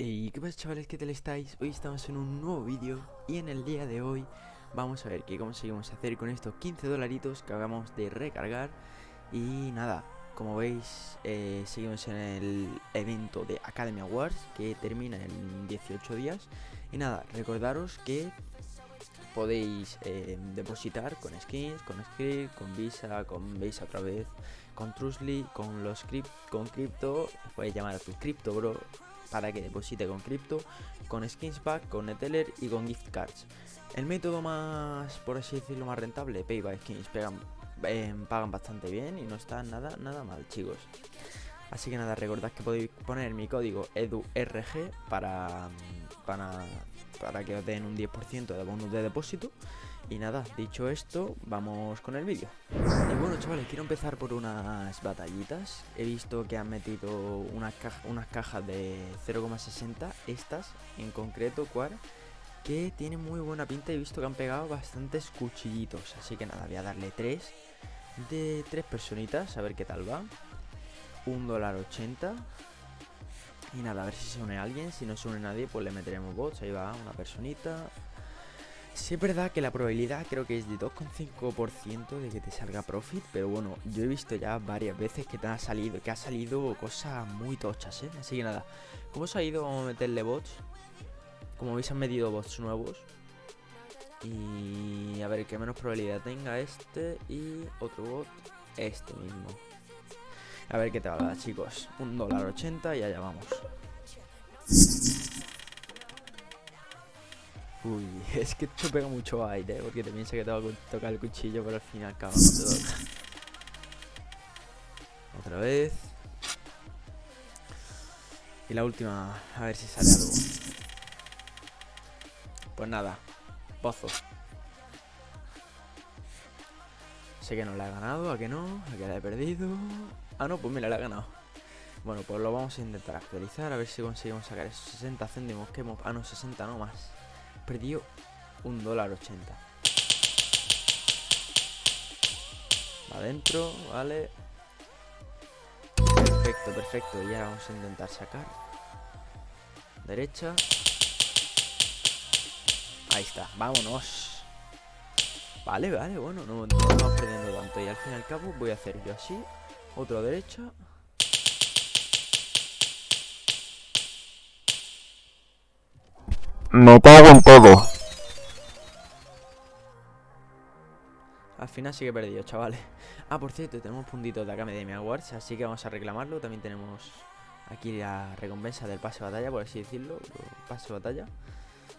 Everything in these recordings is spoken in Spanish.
Y qué pasa chavales, ¿qué tal estáis? Hoy estamos en un nuevo vídeo y en el día de hoy vamos a ver qué conseguimos hacer con estos 15 dolaritos que acabamos de recargar. Y nada, como veis eh, seguimos en el evento de Academy Awards que termina en 18 días. Y nada, recordaros que podéis eh, depositar con skins, con script, con visa, con visa otra vez, con Trustly, con los crypt, con cripto, puedes llamar a tu cripto bro para que deposite con cripto, con skins pack, con neteller y con gift cards. El método más, por así decirlo, más rentable, pay by skins, pegan, eh, pagan bastante bien y no está nada, nada mal, chicos. Así que nada, recordad que podéis poner mi código EDURG para, para, para que os den un 10% de bonus de depósito. Y nada, dicho esto, vamos con el vídeo. Y bueno, chavales, quiero empezar por unas batallitas. He visto que han metido unas, cajas de 0,60, estas en concreto, cual, que tienen muy buena pinta. He visto que han pegado bastantes cuchillitos. Así que nada, voy a darle tres de tres personitas, a ver qué tal va. Un dólar 80. Y nada, a ver si se une alguien. Si no se une nadie, pues le meteremos bots. Ahí va, una personita. Sí es verdad que la probabilidad creo que es de 2,5% de que te salga profit, pero bueno, yo he visto ya varias veces que te ha salido, que ha salido cosas muy tochas, ¿eh? Así que nada, ¿cómo os ha ido? Vamos a meterle bots. Como veis han metido bots nuevos. Y a ver qué menos probabilidad tenga este y otro bot, este mismo. A ver qué te va chicos. Un dólar 80 y allá vamos. Uy, es que esto pega mucho aire, ¿eh? porque te piensa que te va a tocar el cuchillo, pero al final acaba te toca. Otra vez. Y la última, a ver si sale algo. Pues nada, pozo. Sé que no la he ganado, ¿a que no? ¿A que la he perdido? Ah, no, pues mira, la he ganado. Bueno, pues lo vamos a intentar actualizar, a ver si conseguimos sacar esos 60 céntimos que hemos... Ah, no, 60 no más perdido un dólar 80. Adentro, vale. Perfecto, perfecto. Y ahora vamos a intentar sacar. Derecha. Ahí está, vámonos. Vale, vale, bueno, no, no estamos perdiendo tanto. Y al fin y al cabo voy a hacer yo así. Otro derecha. Me cago en todo. Al final sí que he perdido, chavales. Ah, por cierto, tenemos puntitos de Academy Awards, así que vamos a reclamarlo. También tenemos aquí la recompensa del pase de batalla, por así decirlo. Pase de batalla.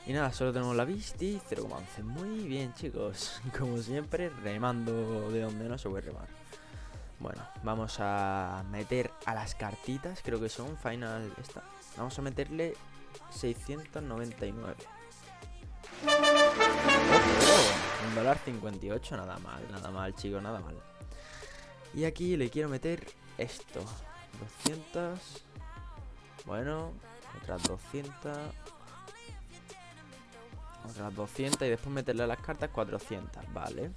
Y nada, solo tenemos la Visti 0,11. Muy bien, chicos. Como siempre, remando de donde no se puede remar. Bueno, vamos a meter a las cartitas, creo que son final esta. Vamos a meterle 699. un dólar 58, nada mal, nada mal, chicos, nada mal. Y aquí le quiero meter esto. 200. Bueno, otras 200. Otras 200 y después meterle a las cartas 400, vale.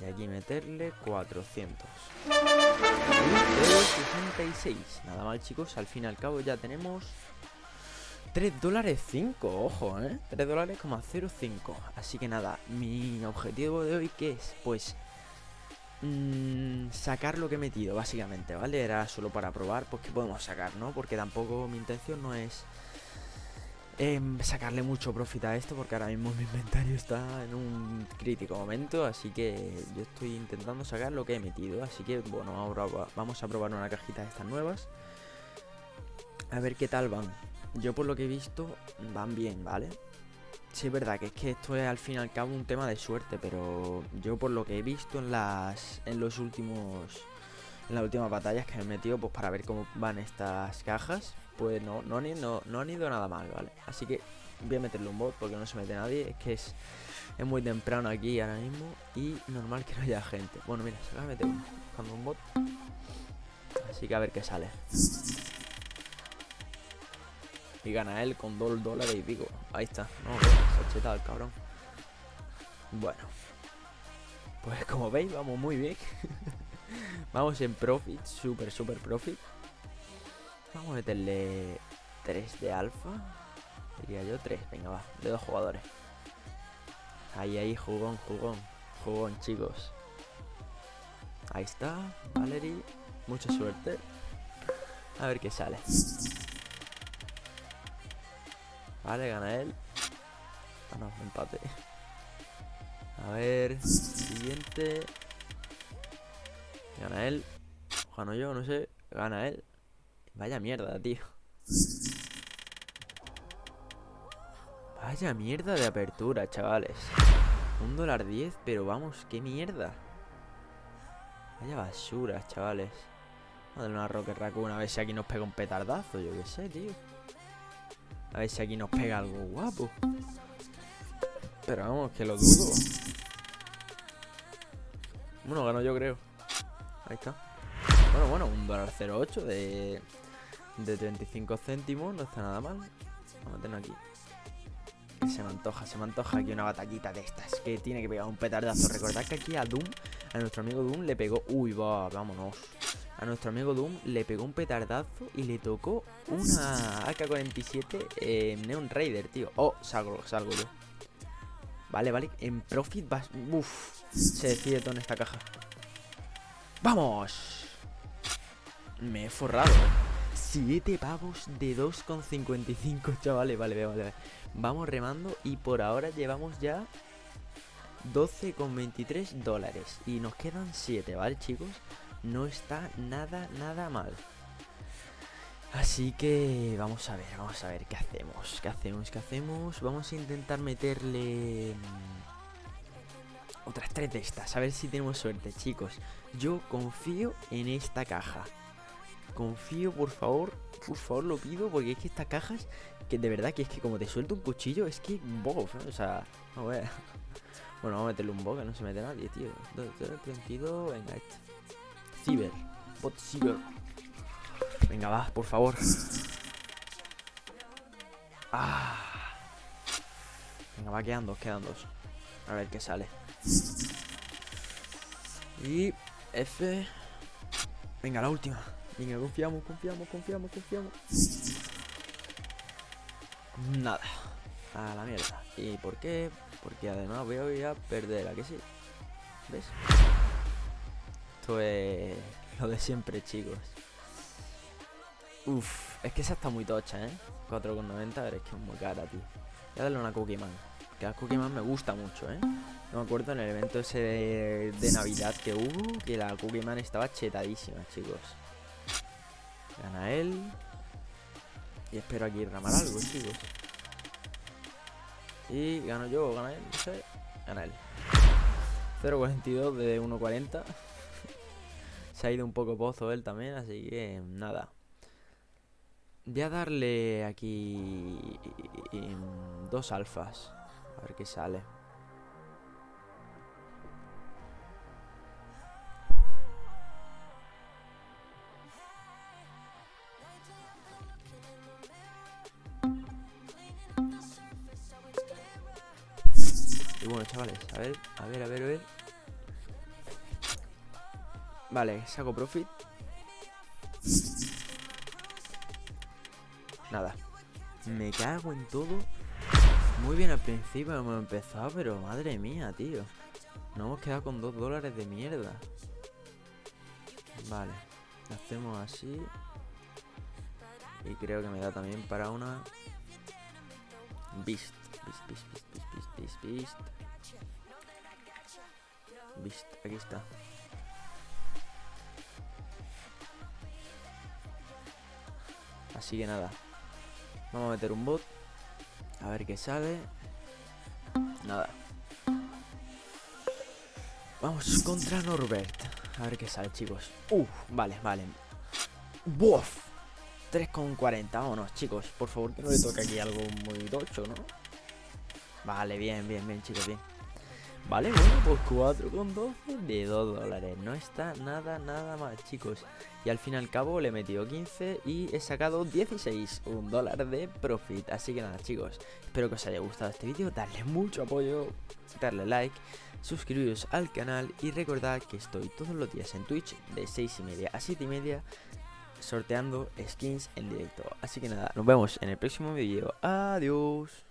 Y aquí meterle 400. 66. Nada mal, chicos. Al fin y al cabo ya tenemos 3 dólares 5, ojo, ¿eh? 3 dólares 05. Así que nada, mi objetivo de hoy, ¿qué es? Pues mmm, sacar lo que he metido, básicamente, ¿vale? Era solo para probar, pues que podemos sacar, ¿no? Porque tampoco mi intención no es eh, sacarle mucho profit a esto, porque ahora mismo mi inventario está en un crítico momento, así que yo estoy intentando sacar lo que he metido. Así que, bueno, ahora vamos a probar una cajita de estas nuevas. A ver qué tal van. Yo por lo que he visto, van bien, ¿vale? Sí, es verdad que es que esto es al fin y al cabo un tema de suerte, pero yo por lo que he visto en las en los últimos en las últimas batallas que me he metido pues para ver cómo van estas cajas, pues no no han ido, nada mal, ¿vale? Así que voy a meterle un bot porque no se mete nadie, es que es es muy temprano aquí ahora mismo y normal que no haya gente. Bueno, mira, se va a meter buscando un bot. Así que a ver qué sale. Y gana él con 2 dólares y pico. Ahí está. No, se ha el cabrón. Bueno. Pues como veis, vamos muy bien. vamos en profit. Súper, súper profit. Vamos a meterle 3 de alfa. Diría yo 3. Venga, va. De dos jugadores. Ahí, ahí, jugón, jugón. Jugón, chicos. Ahí está. Valerie. Mucha suerte. A ver qué sale. Vale, gana él. Ah, no, empate. A ver, siguiente. Gana él. Gano yo, no sé. Gana él. Vaya mierda, tío. Vaya mierda de apertura, chavales. Un dólar diez, pero vamos, qué mierda. Vaya basura, chavales. Vamos a darle una Rocket Raccoon a ver si aquí nos pega un petardazo, yo qué sé, tío. A ver si aquí nos pega algo guapo. Pero vamos, que lo dudo. Bueno, gano yo creo. Ahí está. Bueno, bueno, un dólar 08 de, de 35 céntimos. No está nada mal. Vamos a tener aquí. Se me antoja, se me antoja aquí una batallita de estas. Que tiene que pegar un petardazo. Recordad que aquí a Doom, a nuestro amigo Doom, le pegó. Uy, va, vámonos. A nuestro amigo Doom le pegó un petardazo y le tocó una AK-47 eh, Neon Raider, tío. Oh, salgo, salgo yo. Vale, vale. En Profit vas. Uff. Se decide todo en esta caja. ¡Vamos! Me he forrado. 7 pavos de 2,55, chavales. Vale, vale, vale. Vamos remando y por ahora llevamos ya 12,23 dólares. Y nos quedan 7, ¿vale, chicos? No está nada, nada mal. Así que vamos a ver, vamos a ver qué hacemos, qué hacemos, qué hacemos. Vamos a intentar meterle mm, otras tres de estas, a ver si tenemos suerte, chicos. Yo confío en esta caja. Confío, por favor, por favor lo pido, porque es que estas cajas, que de verdad que es que como te suelto un cuchillo, es que bof, ¿eh? o sea, no a... Bueno, vamos a meterle un boca, no se mete nadie, tío. 32, venga, este. Ciber, bot ciber. Venga, va, por favor. Ah. Venga, va, quedan dos, quedan dos. A ver qué sale. Y F. Venga, la última. Venga, confiamos, confiamos, confiamos, confiamos. Nada. A la mierda. ¿Y por qué? Porque además voy a perder, ¿a que sí? ¿Ves? Lo de siempre, chicos. Uf, es que esa está muy tocha, ¿eh? 4,90, pero es que es muy cara, tío. Voy a darle una Cookie Man. Que la Cookie Man me gusta mucho, ¿eh? No me acuerdo en el evento ese de, Navidad que hubo, que la Cookie Man estaba chetadísima, chicos. Gana él. Y espero aquí ramar algo, chicos. Y gano yo gana él, no sé. Gana él. 0.42 de 1.40. Se ha ido un poco pozo él también, así que nada. Voy a darle aquí dos alfas. A ver qué sale. Y bueno, chavales, a ver, a ver, a ver, a ver. Vale, saco profit. Nada. Me cago en todo. Muy bien al principio hemos empezado, pero madre mía, tío. Nos hemos quedado con dos dólares de mierda. Vale. hacemos así. Y creo que me da también para una... Beast. Beast, beast, beast, beast, beast, beast. Beast, aquí está. Así que nada. Vamos a meter un bot. A ver qué sale. Nada. Vamos contra Norbert. A ver qué sale, chicos. Uf, vale, vale. ¡Buf! 3,40. Vámonos, chicos. Por favor, que no le toque aquí algo muy tocho, ¿no? Vale, bien, bien, bien, chicos, bien. Vale, bueno, pues 4,12 de 2 dólares. No está nada, nada mal, chicos. Y al fin y al cabo le he metido 15 y he sacado 16, un dólar de profit. Así que nada, chicos, espero que os haya gustado este vídeo. Darle mucho apoyo, darle like, suscribiros al canal y recordad que estoy todos los días en Twitch de 6 y media a 7 y media sorteando skins en directo. Así que nada, nos vemos en el próximo vídeo. Adiós.